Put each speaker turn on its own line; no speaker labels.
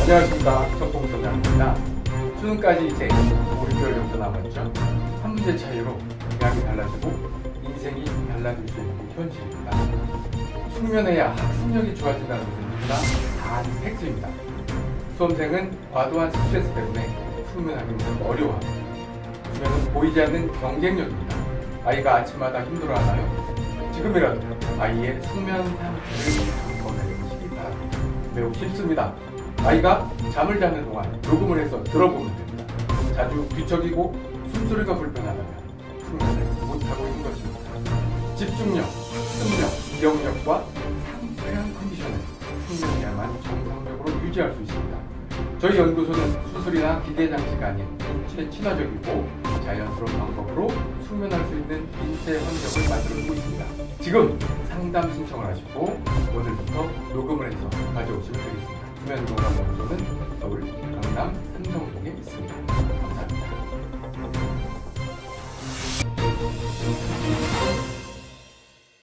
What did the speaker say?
안녕하십니까. 정봉소장입니다. 수능까지 이제 5개월 정도 남았죠. 한 문제 차이로 대학이 달라지고 인생이 달라질 수 있는 게 현실입니다. 숙면해야 학습력이 좋아진다는 것은 누구나 다. 아는 팩트입니다. 수험생은 과도한 스트레스 때문에 숙면하기는 어려워합니다. 수면은 보이지 않는 경쟁력입니다. 아이가 아침마다 힘들어하나요? 지금이라도 아이의 숙면 상태를 점검해 보시기 바랍니다 매우 쉽습니다 아이가 잠을 자는 동안 녹음을 해서 들어보면 됩니다. 자주 뒤척이고 숨소리가 불편하다면 숙면을 못하고 있는 것입니다. 집중력, 승력, 기억력과 상쾌한 컨디션을 숙면해야만 정상적으로 유지할 수 있습니다. 저희 연구소는 수술이나 기대 장치가 아닌 인체 친화적이고 자연스러운 방법으로 숙면할 수 있는 인체 환경을 만들어주고 있습니다. 지금 상담 신청을 하시고 오늘부터 녹음을 해서 가져오시면 되겠습니다. 수면건강연구소는 서울 강남 삼성동에.